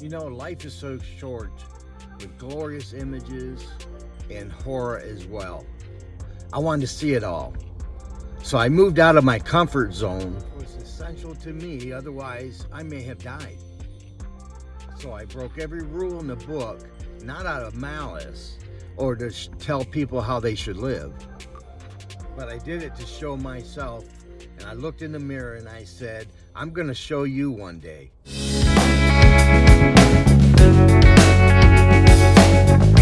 You know, life is so short with glorious images and horror as well. I wanted to see it all. So I moved out of my comfort zone. It was essential to me, otherwise I may have died. So I broke every rule in the book, not out of malice or to tell people how they should live, but I did it to show myself. And I looked in the mirror and I said, I'm going to show you one day.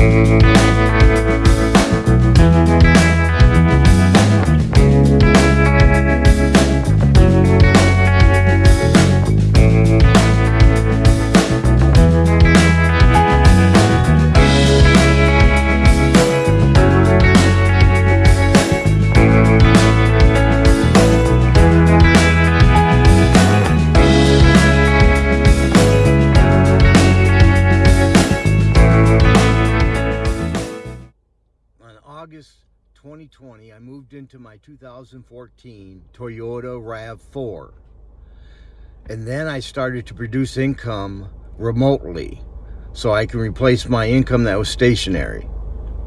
August 2020, I moved into my 2014 Toyota RAV4. And then I started to produce income remotely so I can replace my income that was stationary.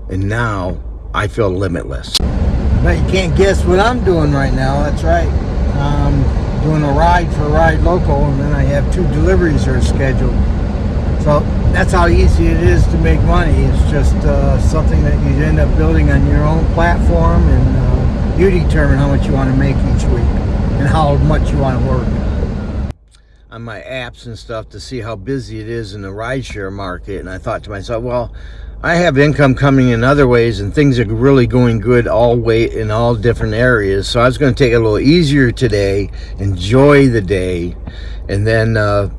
And now I feel limitless. But you can't guess what I'm doing right now. That's right. I'm doing a ride for Ride Local and then I have two deliveries that are scheduled. So that's how easy it is to make money. It's just uh, something that you end up building on your own platform and uh, you determine how much you want to make each week and how much you want to work. On my apps and stuff to see how busy it is in the rideshare market and I thought to myself, well, I have income coming in other ways and things are really going good all way in all different areas. So I was going to take it a little easier today, enjoy the day, and then uh,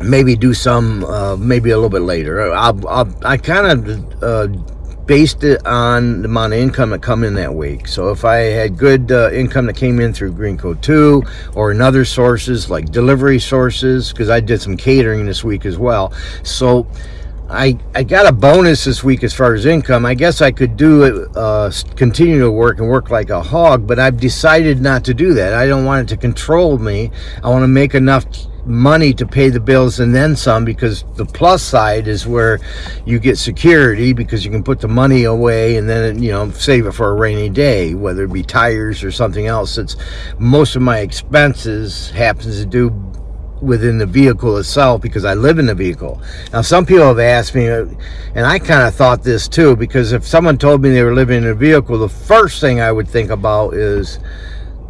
maybe do some uh, maybe a little bit later. I'll, I'll, i kind of uh, based it on the amount of income that come in that week. So if I had good uh, income that came in through Greenco 2 or in other sources like delivery sources, because I did some catering this week as well. So I, I got a bonus this week as far as income. I guess I could do it, uh, continue to work and work like a hog, but I've decided not to do that. I don't want it to control me. I want to make enough money to pay the bills and then some because the plus side is where you get security because you can put the money away and then you know save it for a rainy day whether it be tires or something else it's most of my expenses happens to do within the vehicle itself because I live in the vehicle. Now, some people have asked me, and I kind of thought this too, because if someone told me they were living in a vehicle, the first thing I would think about is,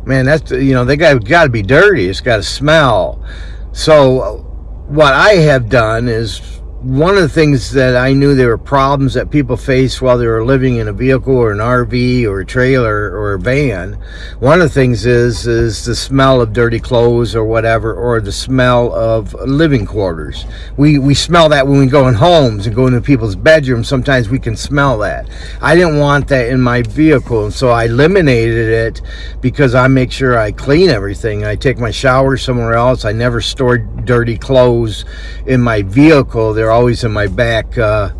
man, that's, you know, they got, got to be dirty. It's got to smell. So what I have done is one of the things that I knew there were problems that people face while they were living in a vehicle or an RV or a trailer or a van. One of the things is is the smell of dirty clothes or whatever, or the smell of living quarters. We we smell that when we go in homes and go into people's bedrooms. Sometimes we can smell that. I didn't want that in my vehicle, and so I eliminated it because I make sure I clean everything. I take my shower somewhere else. I never store dirty clothes in my vehicle. They're always in my back. Uh,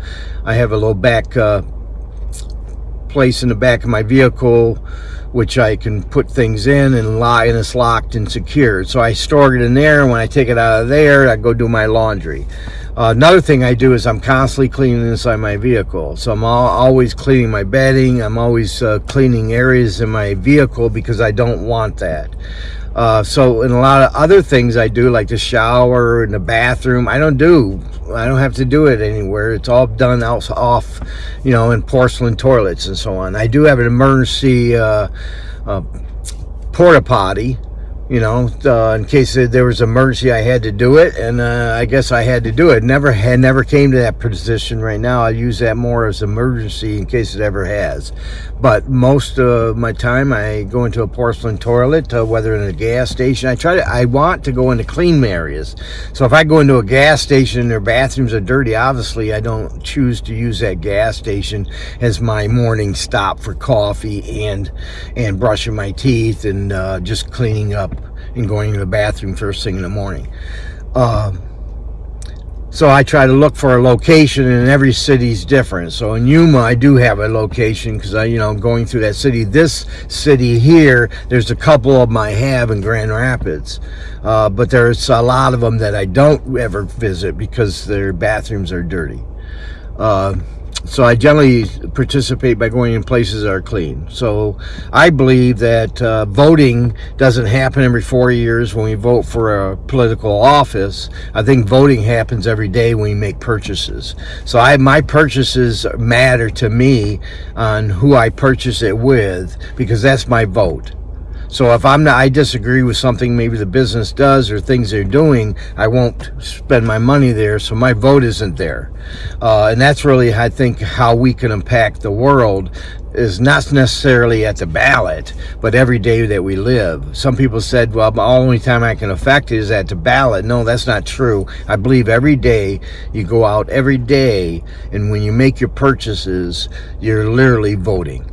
I have a little back uh, place in the back of my vehicle which I can put things in and lie and it's locked and secured. So I store it in there and when I take it out of there, I go do my laundry. Uh, another thing I do is I'm constantly cleaning inside my vehicle. So I'm all, always cleaning my bedding. I'm always uh, cleaning areas in my vehicle because I don't want that. Uh, so in a lot of other things I do, like the shower and the bathroom, I don't do. I don't have to do it anywhere. It's all done out, off, you know, in porcelain toilets and so on. I do have an emergency uh, uh, porta potty you know, uh, in case there was emergency, I had to do it, and uh, I guess I had to do it. Never had, never came to that position right now. I use that more as emergency in case it ever has. But most of my time, I go into a porcelain toilet, uh, whether in a gas station. I try to, I want to go into clean areas. So if I go into a gas station and their bathrooms are dirty, obviously I don't choose to use that gas station as my morning stop for coffee and and brushing my teeth and uh, just cleaning up and going to the bathroom first thing in the morning. Um, So I try to look for a location and every city's different. So in Yuma, I do have a location because I, you know, going through that city. This city here, there's a couple of them I have in Grand Rapids. Uh, but there's a lot of them that I don't ever visit because their bathrooms are dirty. Uh, so I generally participate by going in places that are clean. So I believe that uh, voting doesn't happen every four years when we vote for a political office. I think voting happens every day when we make purchases. So I, my purchases matter to me on who I purchase it with because that's my vote. So if I'm not, I disagree with something maybe the business does or things they're doing, I won't spend my money there. So my vote isn't there. Uh, and that's really, I think, how we can impact the world is not necessarily at the ballot, but every day that we live. Some people said, well, the only time I can affect it is at the ballot. No, that's not true. I believe every day you go out every day, and when you make your purchases, you're literally voting.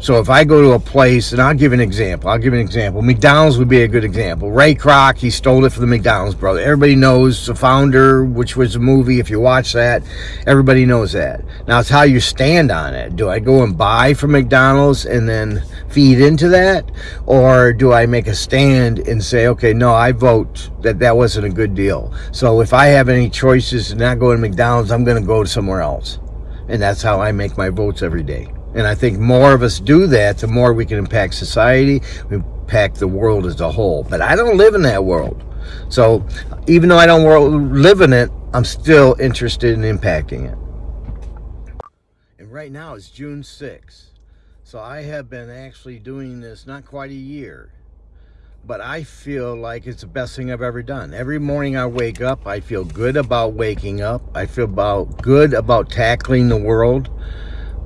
So if I go to a place, and I'll give an example. I'll give an example. McDonald's would be a good example. Ray Kroc, he stole it from the McDonald's brother. Everybody knows the founder, which was a movie. If you watch that, everybody knows that. Now it's how you stand on it. Do I go and buy from McDonald's and then feed into that? Or do I make a stand and say, okay, no, I vote that that wasn't a good deal. So if I have any choices to not go to McDonald's, I'm going to go somewhere else. And that's how I make my votes every day. And I think more of us do that, the more we can impact society, impact the world as a whole. But I don't live in that world. So even though I don't live in it, I'm still interested in impacting it. And right now it's June 6th. So I have been actually doing this not quite a year. But I feel like it's the best thing I've ever done. Every morning I wake up, I feel good about waking up. I feel about good about tackling the world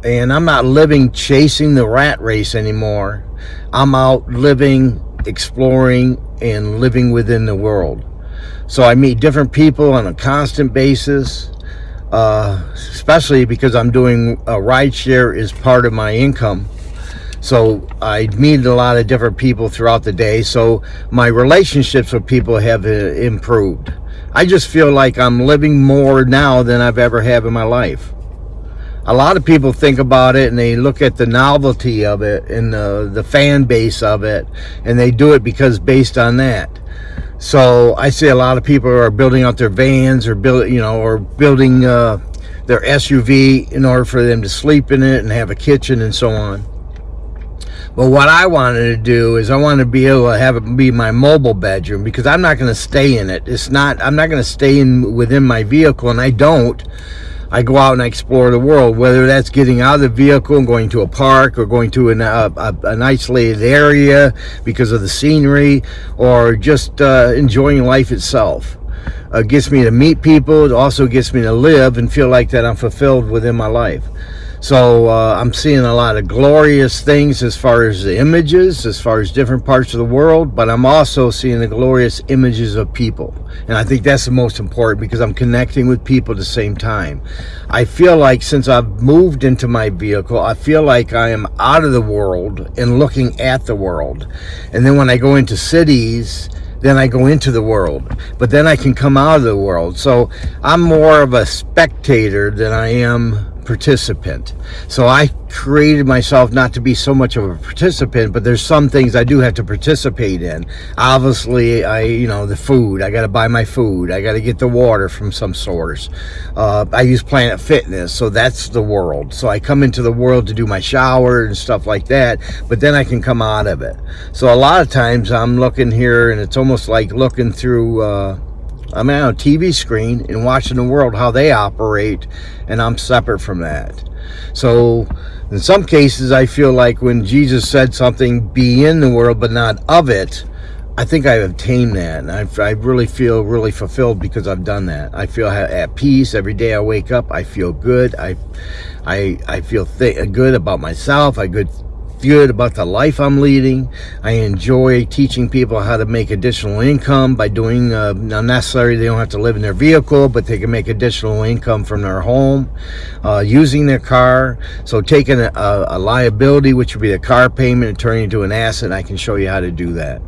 and I'm not living chasing the rat race anymore. I'm out living, exploring, and living within the world. So I meet different people on a constant basis, uh, especially because I'm doing a ride share is part of my income. So I meet a lot of different people throughout the day. So my relationships with people have uh, improved. I just feel like I'm living more now than I've ever had in my life a lot of people think about it and they look at the novelty of it and the, the fan base of it and they do it because based on that so i see a lot of people are building out their vans or build you know or building uh, their suv in order for them to sleep in it and have a kitchen and so on but what I wanted to do is I wanted to be able to have it be my mobile bedroom because I'm not going to stay in it. It's not, I'm not going to stay in within my vehicle and I don't I go out and I explore the world, whether that's getting out of the vehicle and going to a park or going to an, uh, a, an isolated area because of the scenery or just uh, enjoying life itself. Uh, gets me to meet people. It also gets me to live and feel like that I'm fulfilled within my life. So uh, I'm seeing a lot of glorious things as far as the images, as far as different parts of the world, but I'm also seeing the glorious images of people. And I think that's the most important because I'm connecting with people at the same time. I feel like since I've moved into my vehicle, I feel like I am out of the world and looking at the world. And then when I go into cities, then I go into the world. But then I can come out of the world. So I'm more of a spectator than I am participant. So I created myself not to be so much of a participant, but there's some things I do have to participate in. Obviously, I, you know, the food, I got to buy my food. I got to get the water from some source. Uh, I use Planet Fitness, so that's the world. So I come into the world to do my shower and stuff like that, but then I can come out of it. So a lot of times I'm looking here and it's almost like looking through, uh, I'm on a TV screen and watching the world, how they operate, and I'm separate from that. So in some cases, I feel like when Jesus said something, be in the world, but not of it, I think I've obtained that. And I, I really feel really fulfilled because I've done that. I feel at peace every day I wake up. I feel good. I, I, I feel good about myself. I good good about the life I'm leading. I enjoy teaching people how to make additional income by doing, uh, not necessarily they don't have to live in their vehicle, but they can make additional income from their home, uh, using their car. So taking a, a, liability, which would be a car payment, and turning into an asset, I can show you how to do that.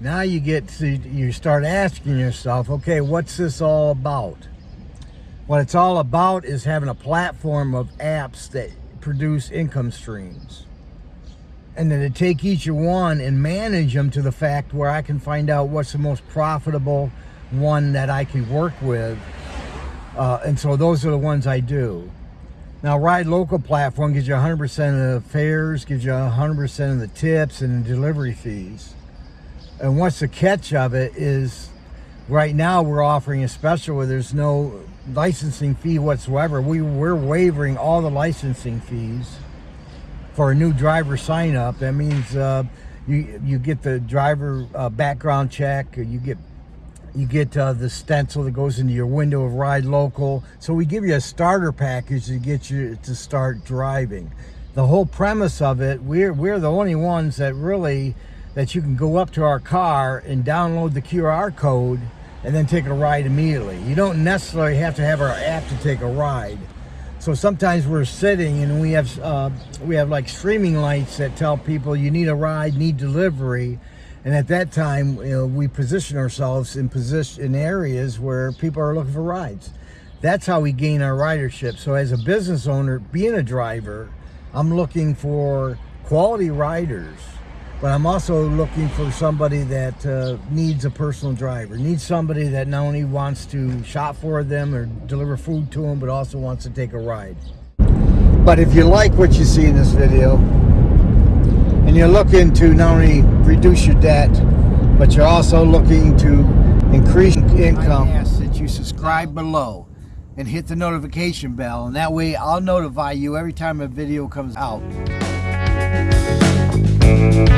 Now you get to, you start asking yourself, okay, what's this all about? What it's all about is having a platform of apps that produce income streams. And then to take each one and manage them to the fact where I can find out what's the most profitable one that I can work with. Uh, and so those are the ones I do. Now, Ride Local platform gives you 100% of the fares, gives you 100% of the tips and the delivery fees. And what's the catch of it is right now we're offering a special where there's no licensing fee whatsoever. We, we're waiving all the licensing fees for a new driver sign up. That means uh, you, you get the driver uh, background check, you get you get uh, the stencil that goes into your window of Ride Local. So we give you a starter package to get you to start driving. The whole premise of it, we're, we're the only ones that really, that you can go up to our car and download the QR code and then take a ride immediately. You don't necessarily have to have our app to take a ride. So sometimes we're sitting and we have uh, we have like streaming lights that tell people you need a ride, need delivery, and at that time, you know, we position ourselves in position in areas where people are looking for rides. That's how we gain our ridership. So as a business owner, being a driver, I'm looking for quality riders, but I'm also looking for somebody that uh, needs a personal driver, needs somebody that not only wants to shop for them or deliver food to them, but also wants to take a ride. But if you like what you see in this video, and you're looking to not only reduce your debt, but you're also looking to increase income. I ask that you subscribe below and hit the notification bell, and that way I'll notify you every time a video comes out. Thank